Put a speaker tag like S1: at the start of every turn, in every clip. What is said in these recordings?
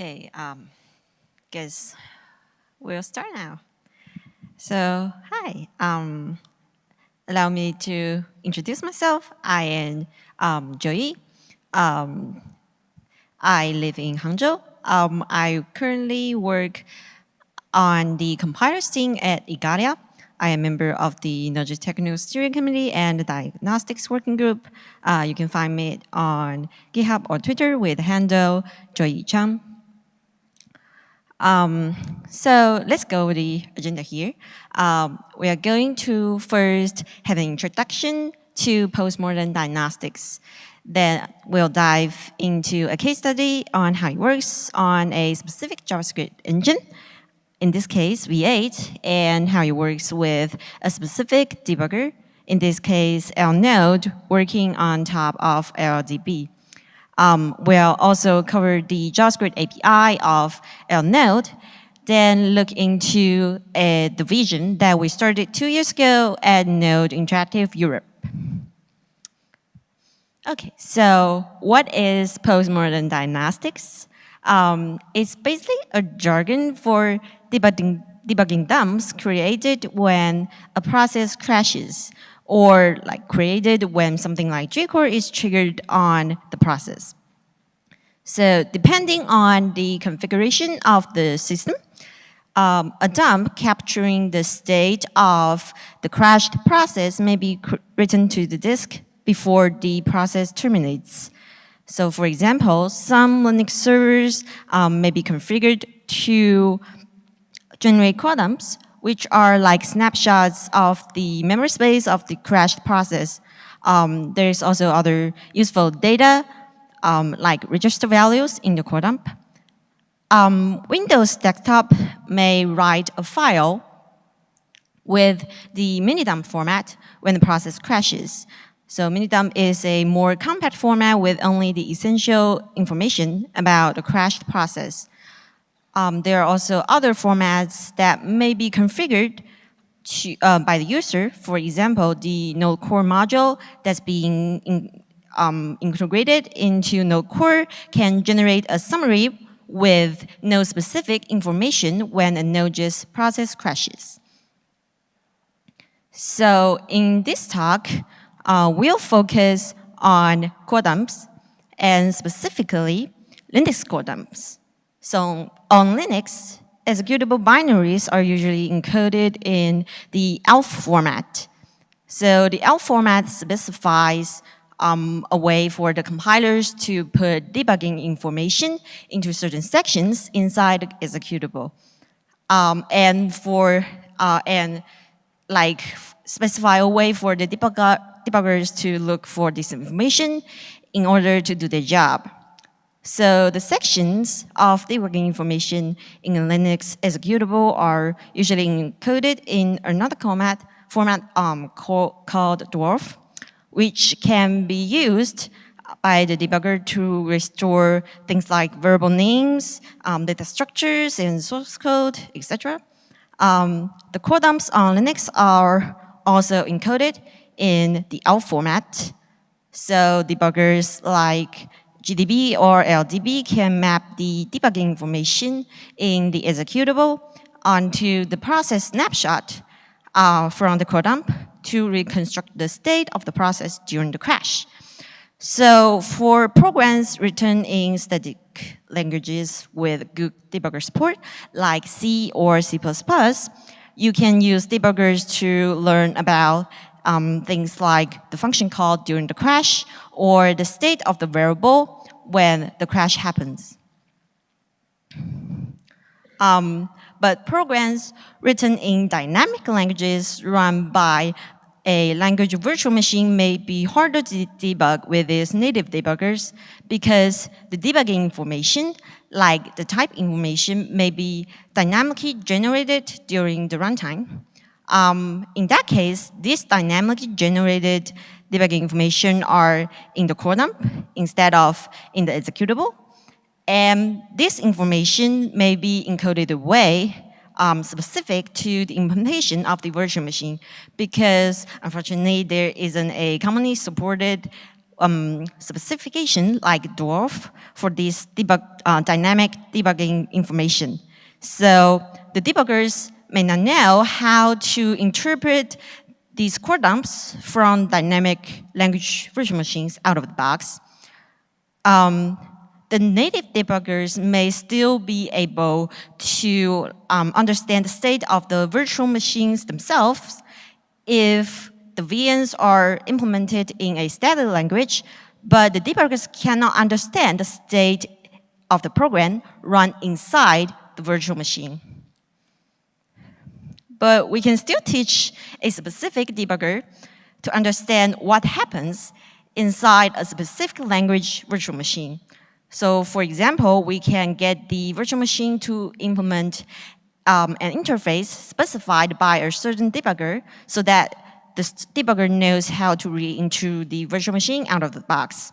S1: Okay, um, guess we'll start now. So, hi, um, allow me to introduce myself. I am um, Joey. Um, I live in Hangzhou. Um, I currently work on the compilers team at Igalia. I am a member of the Node.js Technical Steering Committee and the Diagnostics Working Group. Uh, you can find me on GitHub or Twitter with handle Joyee Cheung. Um, so let's go with the agenda here. Um, we are going to first have an introduction to postmortem diagnostics. Then we'll dive into a case study on how it works on a specific JavaScript engine in this case, V8, and how it works with a specific debugger, in this case, llnode, working on top of LLDB. Um, we'll also cover the JavaScript API of llnode, then look into uh, the vision that we started two years ago at Node Interactive Europe. Okay, so what is postmortem diagnostics? Um, it's basically a jargon for debugging, debugging dumps created when a process crashes or like created when something like jQuery is triggered on the process. So depending on the configuration of the system, um, a dump capturing the state of the crashed process may be written to the disk before the process terminates. So for example, some Linux servers um, may be configured to generate core dumps, which are like snapshots of the memory space of the crashed process. Um, there's also other useful data, um, like register values in the core dump. Um, Windows desktop may write a file with the minidump format when the process crashes. So minidump is a more compact format with only the essential information about the crashed process. Um, there are also other formats that may be configured to, uh, by the user. For example, the Node Core module that's being in, um, integrated into Node Core can generate a summary with node-specific information when a Node.js process crashes. So in this talk, uh, we'll focus on core dumps and specifically Linux core dumps. So on Linux, executable binaries are usually encoded in the ELF format. So the ELF format specifies um, a way for the compilers to put debugging information into certain sections inside the executable. Um, and for, uh, and like specify a way for the debugger, debuggers to look for this information in order to do their job. So the sections of the working information in a Linux executable are usually encoded in another format, format um, called, dwarf, which can be used by the debugger to restore things like variable names, um, data structures, and source code, etc. Um, the core dumps on Linux are also encoded in the ELF format. So debuggers like GDB or LLDB can map the debugging information in the executable onto the process snapshot uh, from the core dump to reconstruct the state of the process during the crash. So for programs written in static languages with good debugger support, like C or C++, you can use debuggers to learn about um, things like the function call during the crash or the state of the variable when the crash happens. Um, but programs written in dynamic languages run by a language virtual machine may be harder to debug with its native debuggers because the debugging information, like the type information, may be dynamically generated during the runtime. Um, in that case, this dynamically generated debugging information are in the core dump instead of in the executable. And this information may be encoded away um, specific to the implementation of the virtual machine because unfortunately there isn't a commonly supported um, specification like dwarf for this debug, uh, dynamic debugging information. So the debuggers may not know how to interpret these core dumps from dynamic language virtual machines out of the box. Um, the native debuggers may still be able to um, understand the state of the virtual machines themselves if the VMs are implemented in a static language, but the debuggers cannot understand the state of the program run inside the virtual machine. But we can still teach a specific debugger to understand what happens inside a specific language virtual machine. So for example, we can get the virtual machine to implement um, an interface specified by a certain debugger so that the debugger knows how to read into the virtual machine out of the box.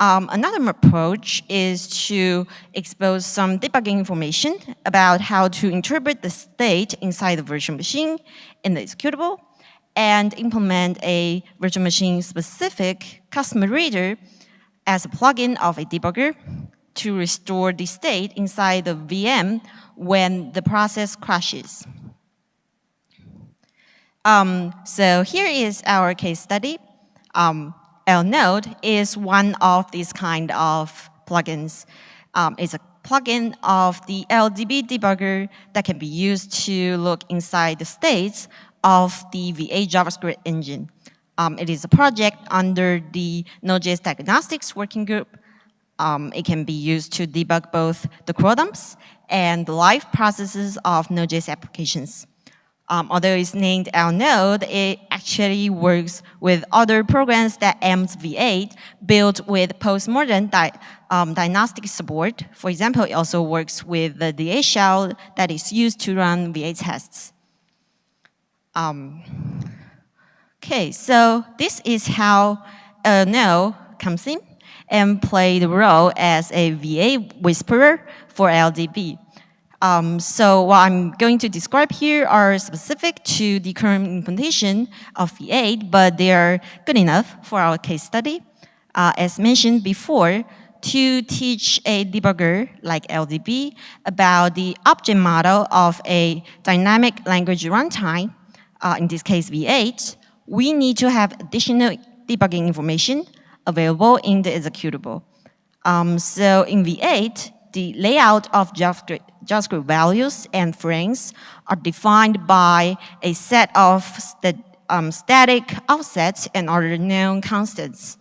S1: Um, another approach is to expose some debugging information about how to interpret the state inside the virtual machine in the executable and implement a virtual machine specific customer reader as a plugin of a debugger to restore the state inside the VM when the process crashes. Um, so here is our case study. Um, llnode is one of these kind of plugins. Um, it's a plugin of the LLDB debugger that can be used to look inside the states of the V8 JavaScript engine. Um, it is a project under the Node.js Diagnostics Working Group. Um, it can be used to debug both the dumps and the live processes of Node.js applications. Um, although it's named llnode, it actually works with other programs that AMS V8 built with postmortem di um, diagnostic support. For example, it also works with the d8 shell that is used to run V8 tests. Um, Okay, so this is how no comes in and play the role as a V8 whisperer for LLDB. Um, so what I'm going to describe here are specific to the current implementation of V8, but they are good enough for our case study. Uh, as mentioned before, to teach a debugger like LLDB about the object model of a dynamic language runtime, uh, in this case V8, we need to have additional debugging information available in the executable. Um, so in V8, the layout of JavaScript, JavaScript, values and frames are defined by a set of st um, static offsets and other known constants.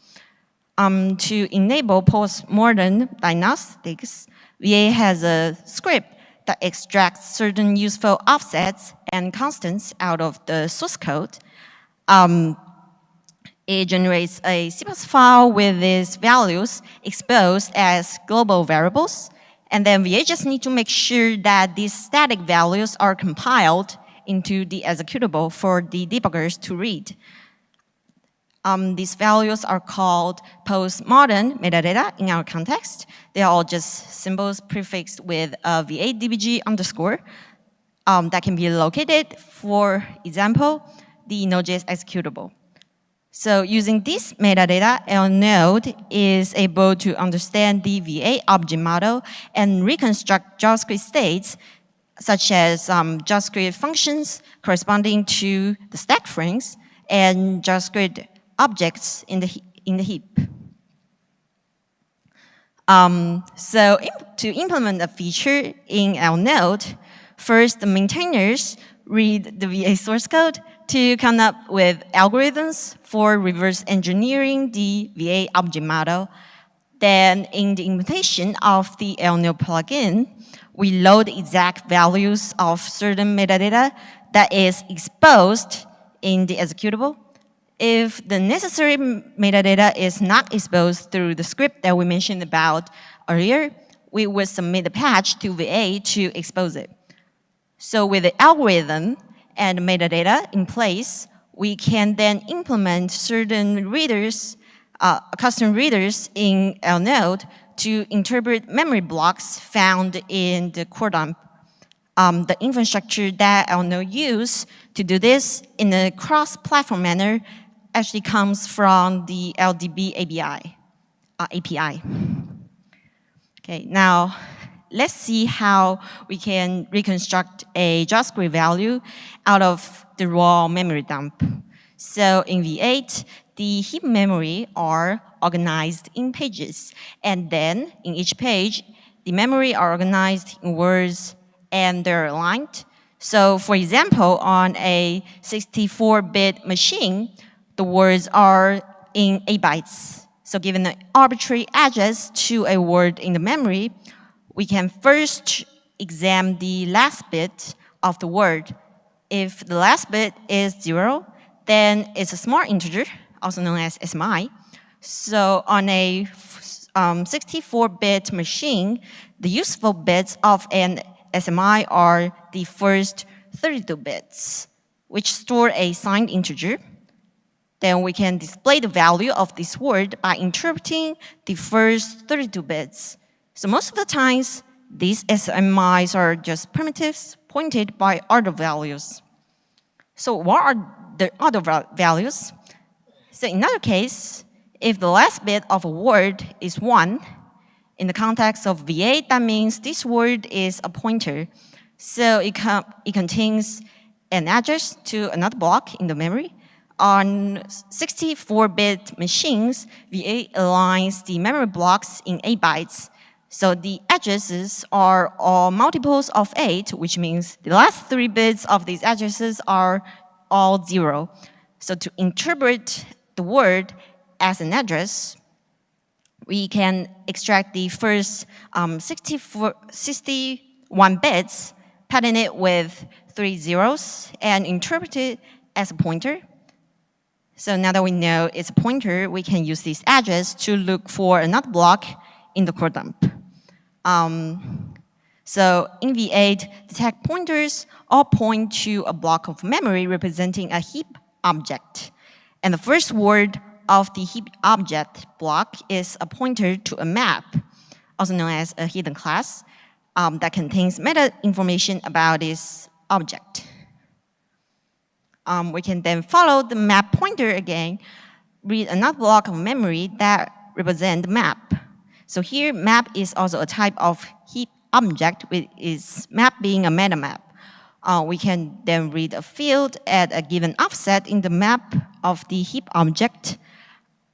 S1: Um, to enable postmortem diagnostics, V8 has a script that extracts certain useful offsets and constants out of the source code um, it generates a CPAS file with these values exposed as global variables. And then we just need to make sure that these static values are compiled into the executable for the debuggers to read. Um, these values are called postmortem metadata in our context. They are all just symbols prefixed with a V8 DBG underscore um, that can be located, for example, the Node.js executable. So using this metadata, llnode is able to understand the V8 object model and reconstruct JavaScript states such as um, JavaScript functions corresponding to the stack frames and JavaScript objects in the, in the heap. Um, so to implement a feature in llnode, first the maintainers read the V8 source code to come up with algorithms for reverse engineering the V8 object model. Then in the implementation of the llnode plugin, we load exact values of certain metadata that is exposed in the executable. If the necessary metadata is not exposed through the script that we mentioned about earlier, we would submit a patch to V8 to expose it. So with the algorithm, and metadata in place, we can then implement certain readers, uh, custom readers in llnode to interpret memory blocks found in the core dump. Um, the infrastructure that llnode use to do this in a cross-platform manner actually comes from the LLDB API. Uh, API. Okay, now let's see how we can reconstruct a JavaScript value out of the raw memory dump. So in V8, the heap memory are organized in pages. And then in each page, the memory are organized in words and they're aligned. So for example, on a 64-bit machine, the words are in 8 bytes. So given an arbitrary address to a word in the memory, we can first examine the last bit of the word. If the last bit is zero, then it's a small integer, also known as SMI. So on a 64-bit um, machine, the useful bits of an SMI are the first 32 bits, which store a signed integer. Then we can display the value of this word by interpreting the first 32 bits. So most of the times, these SMIs are just primitives pointed by other values. So what are the other values? So in another case, if the last bit of a word is 1, in the context of V8, that means this word is a pointer. So it, it contains an address to another block in the memory. On 64-bit machines, V8 aligns the memory blocks in 8 bytes. So the addresses are all multiples of 8, which means the last three bits of these addresses are all 0. So to interpret the word as an address, we can extract the first um, 64, 61 bits, pattern it with three zeros, and interpret it as a pointer. So now that we know it's a pointer, we can use this address to look for another block in the core dump. Um, so in V8, the tag pointers all point to a block of memory representing a heap object. And the first word of the heap object block is a pointer to a map, also known as a hidden class, um, that contains meta information about this object. Um, we can then follow the map pointer again, read another block of memory that represents the map. So here, map is also a type of heap object with its map being a meta map. Uh, we can then read a field at a given offset in the map of the heap object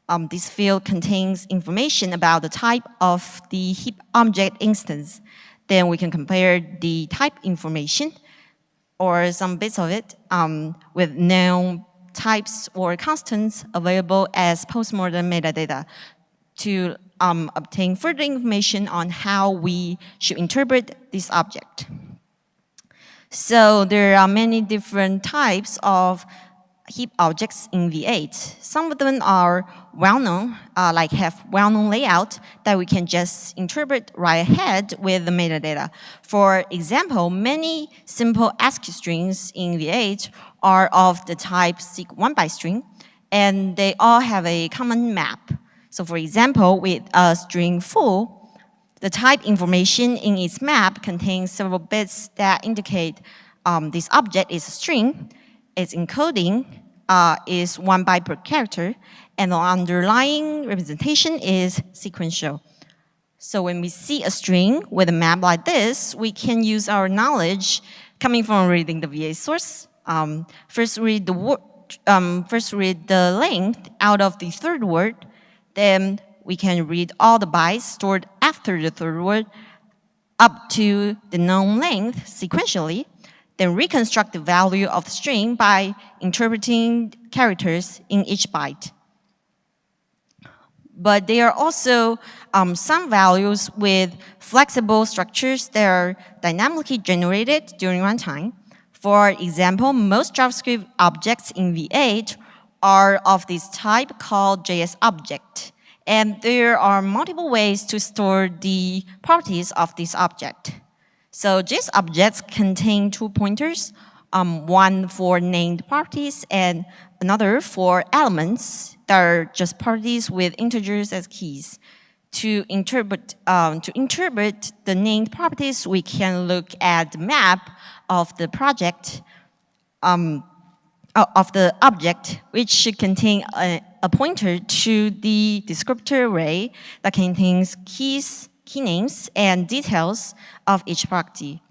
S1: um, this field contains information about the type of the heap object instance. Then we can compare the type information or some bits of it um, with known types or constants available as postmortem metadata to um, obtain further information on how we should interpret this object. So there are many different types of heap objects in V8. Some of them are well-known, uh, like have well-known layout that we can just interpret right ahead with the metadata. For example, many simple ASCII strings in V8 are of the type seq1 byte string, and they all have a common map. So for example, with a string full, the type information in its map contains several bits that indicate um, this object is a string, its encoding uh, is one byte per character, and the underlying representation is sequential. So when we see a string with a map like this, we can use our knowledge coming from reading the V8 source. Um, first read the um, first read the length out of the third word, then we can read all the bytes stored after the third word up to the known length sequentially, then reconstruct the value of the string by interpreting characters in each byte. But there are also um, some values with flexible structures that are dynamically generated during runtime. For example, most JavaScript objects in V8 are of this type called JS object. And there are multiple ways to store the properties of this object. So JS objects contain two pointers, um, one for named properties and another for elements that are just properties with integers as keys. To interpret, um, to interpret the named properties, we can look at the map of the project. Um, of the object, which should contain a, a, pointer to the descriptor array that contains keys, key names, and details of each property.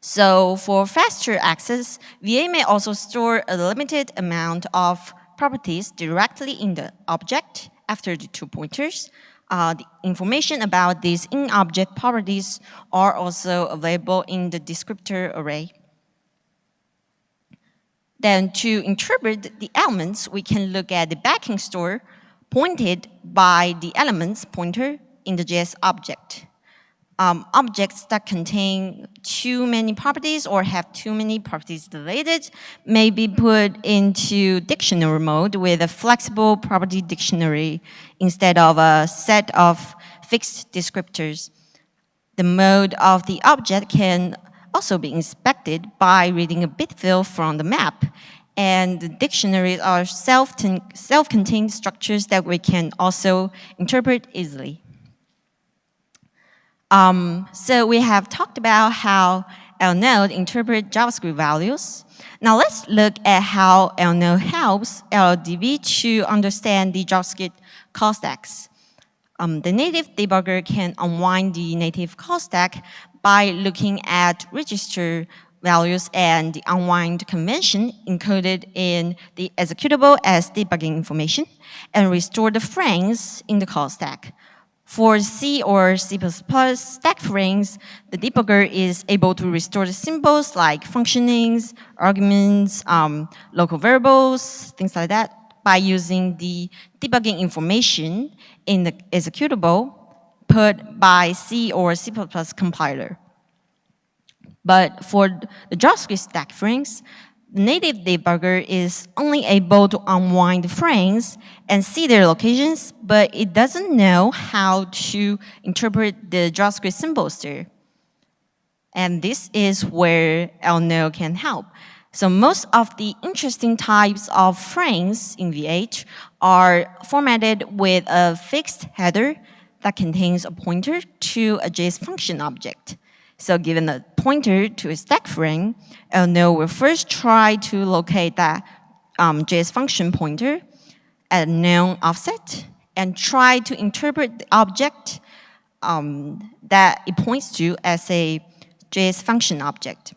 S1: So for faster access, V8 may also store a limited amount of properties directly in the object after the two pointers. Uh, the information about these in-object properties are also available in the descriptor array. Then to interpret the elements, we can look at the backing store pointed by the elements pointer in the JS object um, objects that contain too many properties or have too many properties deleted may be put into dictionary mode with a flexible property dictionary instead of a set of fixed descriptors. The mode of the object can also be inspected by reading a bit field from the map. And the dictionaries are self-contained self structures that we can also interpret easily. Um, so we have talked about how llnode interpret JavaScript values. Now let's look at how llnode helps LLDB to understand the JavaScript call stacks. Um, the native debugger can unwind the native call stack by looking at register values and the unwind convention encoded in the executable as debugging information and restore the frames in the call stack. For C or C++ stack frames, the debugger is able to restore the symbols like functionings, arguments, um, local variables, things like that, by using the debugging information in the executable put by C or C++ compiler. But for the JavaScript stack frames, native debugger is only able to unwind the frames and see their locations, but it doesn't know how to interpret the JavaScript symbols there. And this is where llnode can help. So most of the interesting types of frames in V8 are formatted with a fixed header that contains a pointer to a JS function object. So given a pointer to a stack frame, llnode will first try to locate that um, JS function pointer at a known offset and try to interpret the object um, that it points to as a JS function object.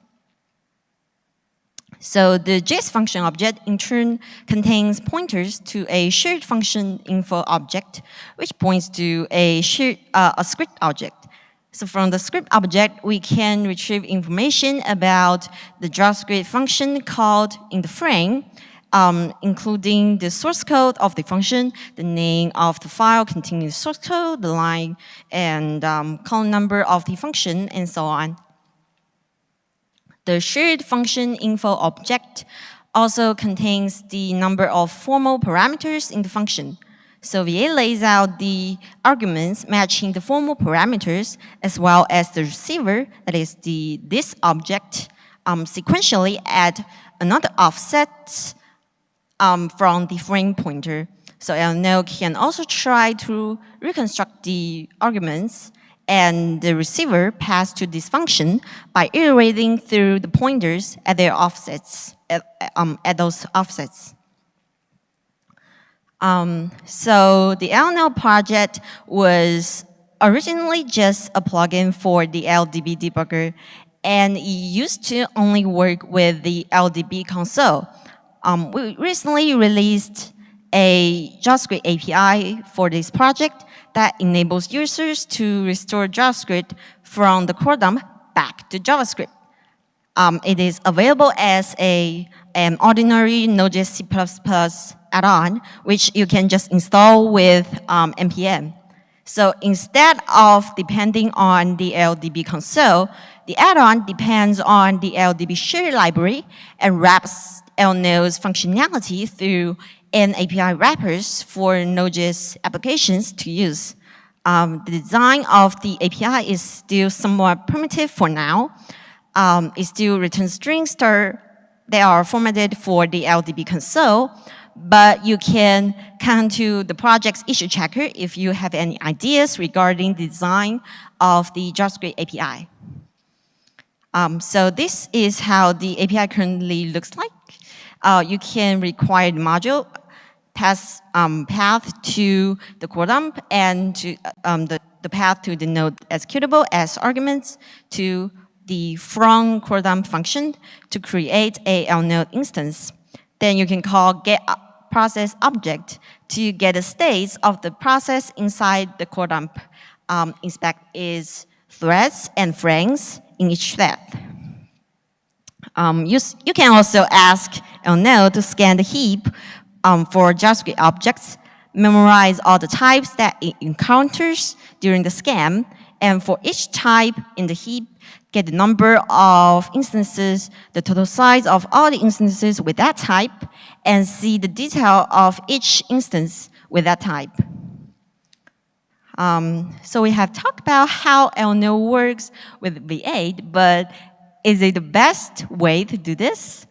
S1: So the JS function object in turn contains pointers to a shared function info object, which points to a, shared, uh, a script object. So from the script object, we can retrieve information about the JavaScript function called in the frame, um, including the source code of the function, the name of the file containing the source code, the line, and um, column number of the function, and so on. The shared function info object also contains the number of formal parameters in the function. So V8 lays out the arguments matching the formal parameters as well as the receiver, that is the this object, um, sequentially at another offset um, from the frame pointer. So llnode can also try to reconstruct the arguments and the receiver pass to this function by iterating through the pointers at their offsets, at, um, at those offsets. Um, so the llnode project was originally just a plugin for the LLDB debugger, and it used to only work with the LLDB console. Um, we recently released a JavaScript API for this project that enables users to restore JavaScript from the core dump back to JavaScript. Um, it is available as a, an ordinary Node.js C++ add-on, which you can just install with um, NPM. So instead of depending on the LLDB console, the add-on depends on the LLDB shared library and wraps llnode's functionality through an API wrappers for Node.js applications to use. Um, the design of the API is still somewhat primitive for now. Um, it still returns strings that are formatted for the LLDB console, but you can come to the project's issue checker if you have any ideas regarding the design of the JavaScript API. Um, so this is how the API currently looks like. Uh, you can require module pass um, path to the core dump and to um, the, the path to the node executable as arguments to the from core dump function to create a node instance. Then you can call get process object to get the states of the process inside the core dump. Um, inspect is threads and frames in each thread. Um, you, you can also ask llnode to scan the heap um, for JavaScript objects, memorize all the types that it encounters during the scan, and for each type in the heap, get the number of instances, the total size of all the instances with that type, and see the detail of each instance with that type. Um, so we have talked about how llnode works with V8, but is it the best way to do this?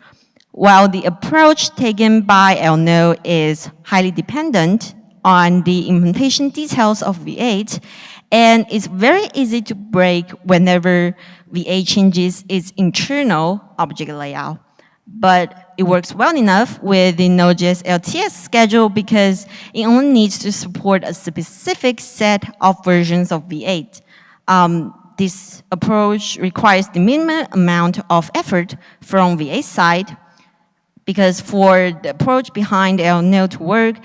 S1: While the approach taken by llnode is highly dependent on the implementation details of V8, and it's very easy to break whenever V8 changes its internal object layout. But it works well enough with the Node.js LTS schedule because it only needs to support a specific set of versions of V8. Um, this approach requires the minimum amount of effort from V8 side because for the approach behind llnode to work,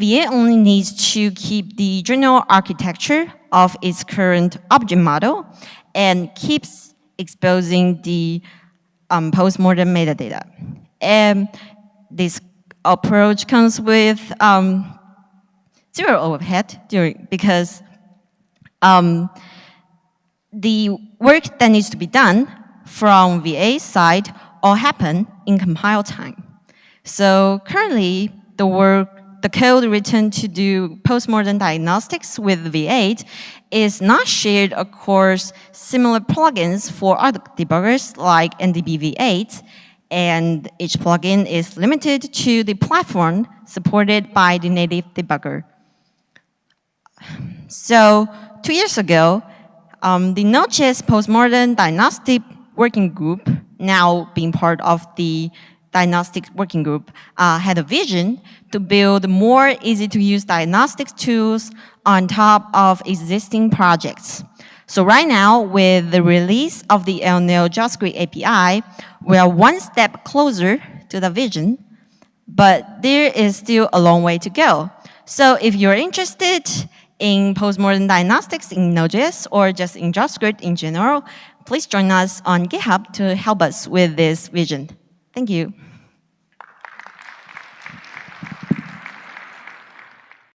S1: V8 only needs to keep the general architecture of its current object model and keeps exposing the um, postmortem metadata. And this approach comes with um, zero overhead during, because um, the work that needs to be done from V8 side all happen in compile time. So currently, the work, the code written to do postmortem diagnostics with V8 is not shared across similar plugins for other debuggers like mdb V8, and each plugin is limited to the platform supported by the native debugger. So two years ago, um, the Node.js postmortem diagnostic working group now being part of the diagnostic working group, uh, had a vision to build more easy-to-use diagnostics tools on top of existing projects. So right now, with the release of the llnode JavaScript API, we are one step closer to the vision, but there is still a long way to go. So if you're interested in postmortem diagnostics in Node.js or just in JavaScript in general, please join us on GitHub to help us with this vision. Thank you.